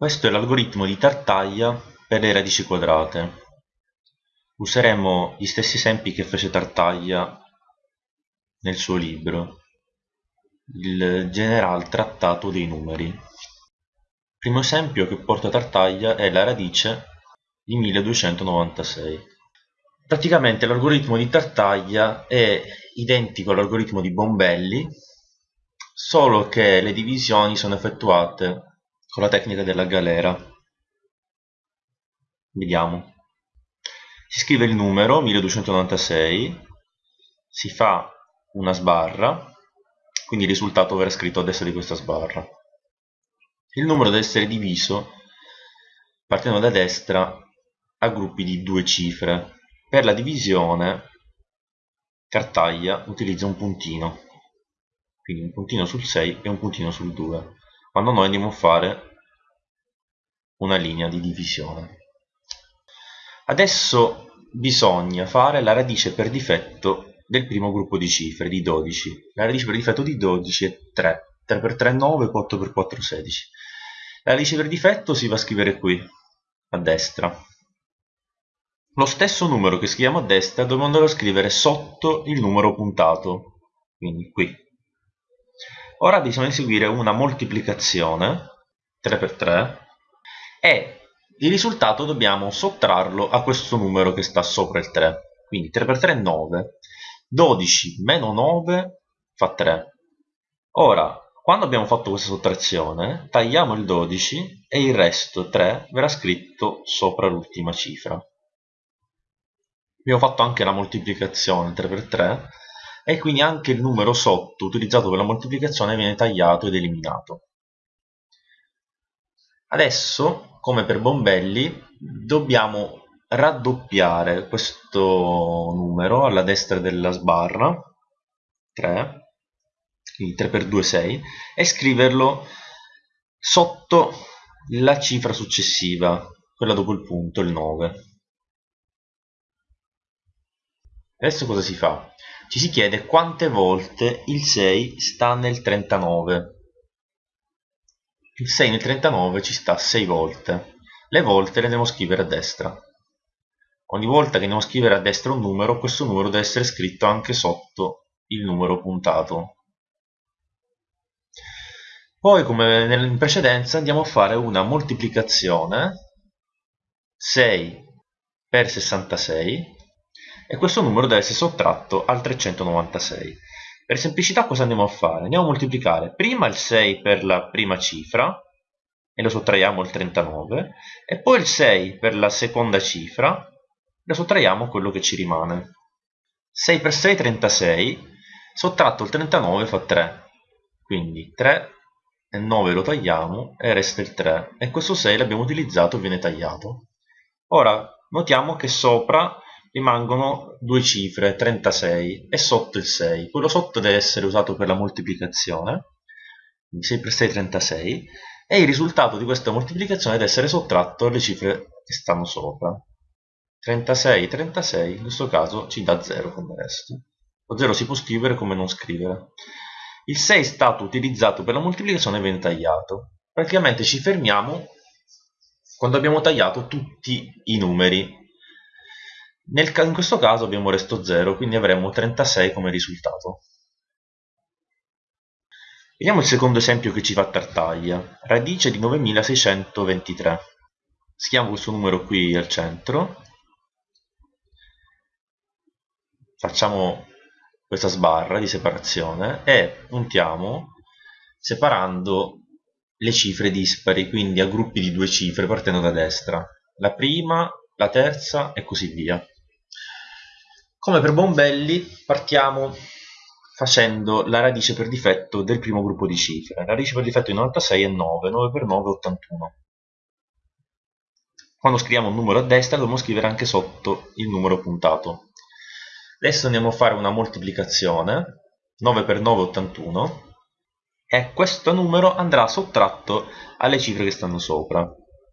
Questo è l'algoritmo di Tartaglia per le radici quadrate. Useremo gli stessi esempi che fece Tartaglia nel suo libro, il General Trattato dei Numeri. Il primo esempio che porta Tartaglia è la radice di 1296. Praticamente l'algoritmo di Tartaglia è identico all'algoritmo di Bombelli, solo che le divisioni sono effettuate con la tecnica della galera. Vediamo. Si scrive il numero 1296, si fa una sbarra, quindi il risultato verrà scritto a destra di questa sbarra. Il numero deve essere diviso partendo da destra a gruppi di due cifre. Per la divisione Cartaglia utilizza un puntino, quindi un puntino sul 6 e un puntino sul 2 quando noi andiamo a fare una linea di divisione. Adesso bisogna fare la radice per difetto del primo gruppo di cifre, di 12. La radice per difetto di 12 è 3. 3 per 3 è 9, 4 per 4 è 16. La radice per difetto si va a scrivere qui, a destra. Lo stesso numero che scriviamo a destra dobbiamo andare a scrivere sotto il numero puntato, quindi qui. Ora bisogna eseguire una moltiplicazione 3 per 3 e il risultato dobbiamo sottrarlo a questo numero che sta sopra il 3 quindi 3 per 3 è 9 12 meno 9 fa 3 ora quando abbiamo fatto questa sottrazione tagliamo il 12 e il resto 3 verrà scritto sopra l'ultima cifra. Abbiamo fatto anche la moltiplicazione 3 per 3 e quindi anche il numero sotto utilizzato per la moltiplicazione viene tagliato ed eliminato. Adesso, come per Bombelli, dobbiamo raddoppiare questo numero alla destra della sbarra, 3, quindi 3 per 2 6, e scriverlo sotto la cifra successiva, quella dopo il punto, il 9. Adesso cosa si fa? Ci si chiede quante volte il 6 sta nel 39 il 6 nel 39 ci sta 6 volte. Le volte le andiamo a scrivere a destra. Ogni volta che andiamo a scrivere a destra un numero questo numero deve essere scritto anche sotto il numero puntato. Poi come in precedenza andiamo a fare una moltiplicazione. 6 per 66 e questo numero deve essere sottratto al 396. Per semplicità cosa andiamo a fare? Andiamo a moltiplicare prima il 6 per la prima cifra e lo sottraiamo al 39 e poi il 6 per la seconda cifra e lo sottraiamo a quello che ci rimane. 6 per 6 36, sottratto il 39 fa 3, quindi 3 e 9 lo tagliamo e resta il 3 e questo 6 l'abbiamo utilizzato e viene tagliato. Ora notiamo che sopra rimangono due cifre, 36, e sotto il 6. Quello sotto deve essere usato per la moltiplicazione, quindi 6 per 6 36, e il risultato di questa moltiplicazione deve essere sottratto alle cifre che stanno sopra. 36, 36, in questo caso ci dà 0 come resto. Lo 0 si può scrivere come non scrivere. Il 6 è stato utilizzato per la moltiplicazione e viene tagliato. Praticamente ci fermiamo quando abbiamo tagliato tutti i numeri nel, in questo caso abbiamo resto 0, quindi avremo 36 come risultato. Vediamo il secondo esempio che ci fa Tartaglia. Radice di 9623. Schiamo questo numero qui al centro. Facciamo questa sbarra di separazione e puntiamo separando le cifre dispari, quindi a gruppi di due cifre partendo da destra. La prima, la terza e così via. Come per Bombelli partiamo facendo la radice per difetto del primo gruppo di cifre. La radice per difetto di 96 è 9, 9 per 9 è 81. Quando scriviamo un numero a destra dobbiamo scrivere anche sotto il numero puntato. Adesso andiamo a fare una moltiplicazione, 9 per 9 è 81, e questo numero andrà sottratto alle cifre che stanno sopra.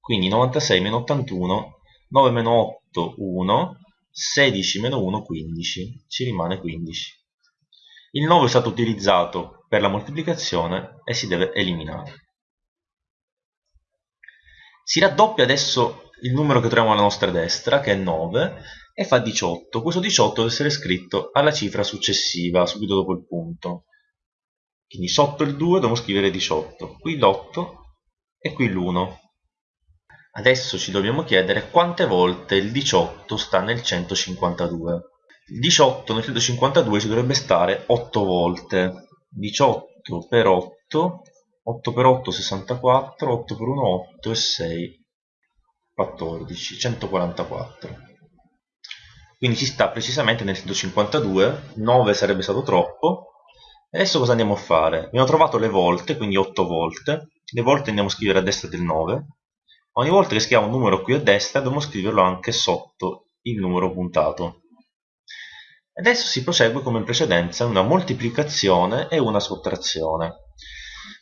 Quindi 96 meno 81, 9 meno 8, 1, 16 meno 1 15 ci rimane 15 il 9 è stato utilizzato per la moltiplicazione e si deve eliminare Si raddoppia adesso il numero che troviamo alla nostra destra, che è 9, e fa 18. Questo 18 deve essere scritto alla cifra successiva, subito dopo il punto. Quindi sotto il 2 dobbiamo scrivere 18, qui l'8 e qui l'1. Adesso ci dobbiamo chiedere quante volte il 18 sta nel 152. Il 18 nel 152 ci dovrebbe stare 8 volte. 18 per 8, 8 per 8 64, 8 per 1 8 e 6 14, 144. Quindi ci sta precisamente nel 152, 9 sarebbe stato troppo, Adesso cosa andiamo a fare? Abbiamo trovato le volte, quindi 8 volte. Le volte andiamo a scrivere a destra del 9. Ogni volta che scriviamo un numero qui a destra dobbiamo scriverlo anche sotto il numero puntato. Adesso si prosegue come in precedenza, una moltiplicazione e una sottrazione.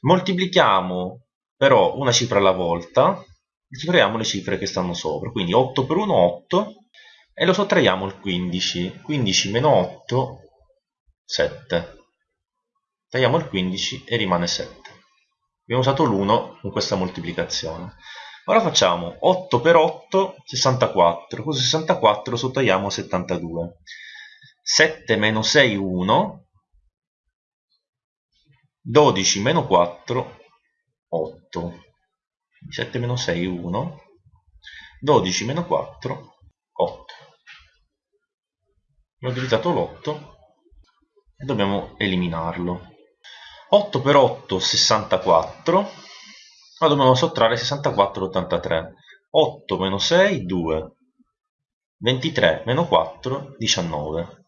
Moltiplichiamo però una cifra alla volta e cifriamo le cifre che stanno sopra. Quindi 8 per 1 8 e lo sottraiamo il 15. 15 meno 8 7 tagliamo il 15 e rimane 7 abbiamo usato l'1 con questa moltiplicazione ora facciamo 8 per 8 64 così 64 lo sottoiamo a 72 7 meno 6 1 12 meno 4 8 7 meno 6 1 12 meno 4 8 abbiamo utilizzato l'8 e dobbiamo eliminarlo. 8 per 8 64 ma dobbiamo sottrarre 64 83 8 meno 6 2 23 meno 4 19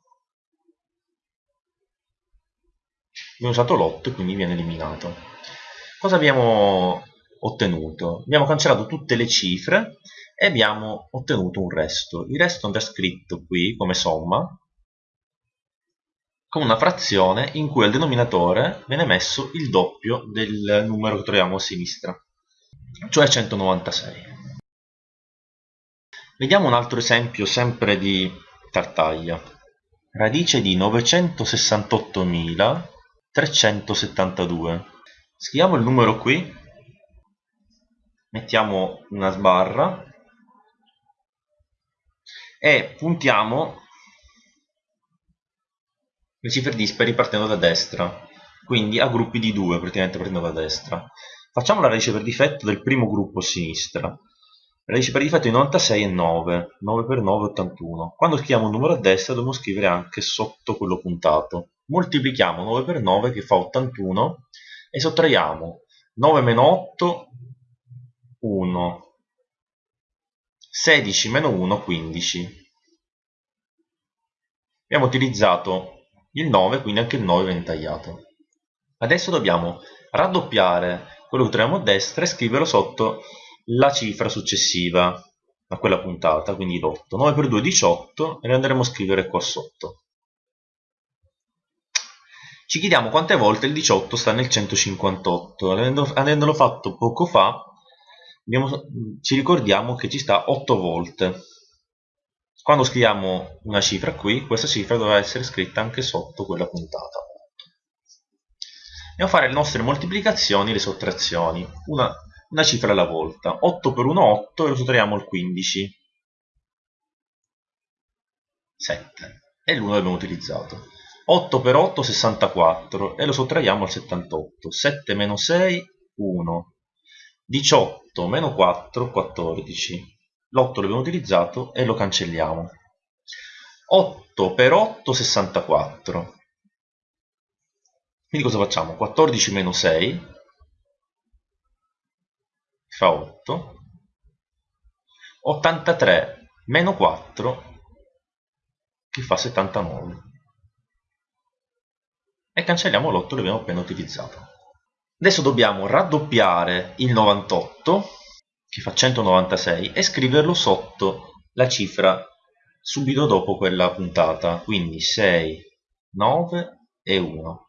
abbiamo usato l'8 e quindi viene eliminato. Cosa abbiamo ottenuto? abbiamo cancellato tutte le cifre e abbiamo ottenuto un resto. Il resto andrà scritto qui come somma con una frazione in cui al denominatore viene messo il doppio del numero che troviamo a sinistra, cioè 196. Vediamo un altro esempio sempre di Tartaglia. Radice di 968.372. Scriviamo il numero qui, mettiamo una sbarra e puntiamo le cifre dispari partendo da destra, quindi a gruppi di 2 praticamente partendo da destra. Facciamo la radice per difetto del primo gruppo a sinistra. La radice per difetto di 96 è 9, 9 per 9 è 81. Quando scriviamo un numero a destra dobbiamo scrivere anche sotto quello puntato. Moltiplichiamo 9 per 9 che fa 81 e sottraiamo 9 meno 8, 1. 16 meno 1, 15. Abbiamo utilizzato il 9, quindi anche il 9 viene tagliato. Adesso dobbiamo raddoppiare quello che troviamo a destra e scriverlo sotto la cifra successiva a quella puntata, quindi l'8. 9 per 2 è 18 e lo andremo a scrivere qua sotto. Ci chiediamo quante volte il 18 sta nel 158. Avendolo fatto poco fa, abbiamo, ci ricordiamo che ci sta 8 volte quando scriviamo una cifra qui, questa cifra dovrà essere scritta anche sotto quella puntata. Andiamo a fare le nostre moltiplicazioni e le sottrazioni, una, una cifra alla volta. 8 per 1 8 e lo sottraiamo al 15. 7. E l'1 l'abbiamo utilizzato. 8 per 8 64 e lo sottraiamo al 78. 7 meno 6 1. 18 meno 4 14 l'8 l'abbiamo utilizzato e lo cancelliamo. 8 per 8 64 quindi cosa facciamo? 14 meno 6 fa 8 83 meno 4 che fa 79 e cancelliamo l'8 che abbiamo appena utilizzato. Adesso dobbiamo raddoppiare il 98 che fa 196 e scriverlo sotto la cifra subito dopo quella puntata quindi 6 9 e 1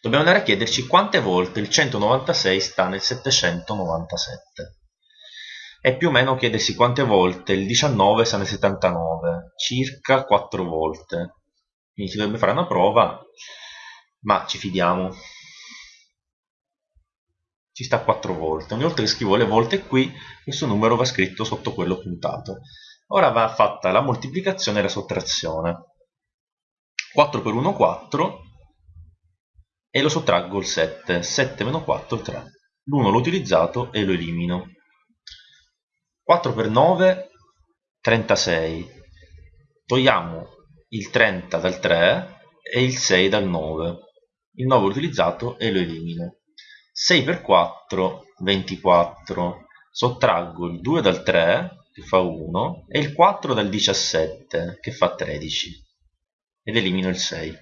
dobbiamo andare a chiederci quante volte il 196 sta nel 797 e più o meno chiedersi quante volte il 19 sta nel 79 circa 4 volte. Quindi si dovrebbe fare una prova ma ci fidiamo ci sta 4 volte. Ogni volta che scrivo le volte qui, questo numero va scritto sotto quello puntato. Ora va fatta la moltiplicazione e la sottrazione. 4 per 1 4 e lo sottraggo il 7. 7 meno 4 3. L'1 l'ho utilizzato e lo elimino. 4 per 9 36. Togliamo il 30 dal 3 e il 6 dal 9. Il 9 l'ho utilizzato e lo elimino. 6 per 4 24. Sottraggo il 2 dal 3 che fa 1 e il 4 dal 17 che fa 13 ed elimino il 6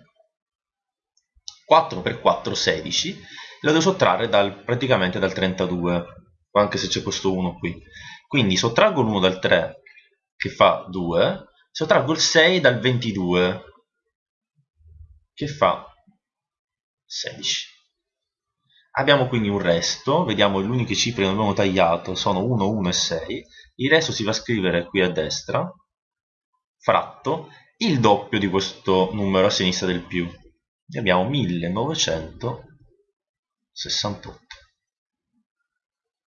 4 per 4 16 lo devo sottrarre dal, praticamente dal 32 anche se c'è questo 1 qui. Quindi sottraggo l'1 dal 3 che fa 2 sottraggo il 6 dal 22 che fa 16 abbiamo quindi un resto vediamo le uniche cifre che non abbiamo tagliato sono 1, 1 e 6 il resto si va a scrivere qui a destra fratto il doppio di questo numero a sinistra del più. E abbiamo 1968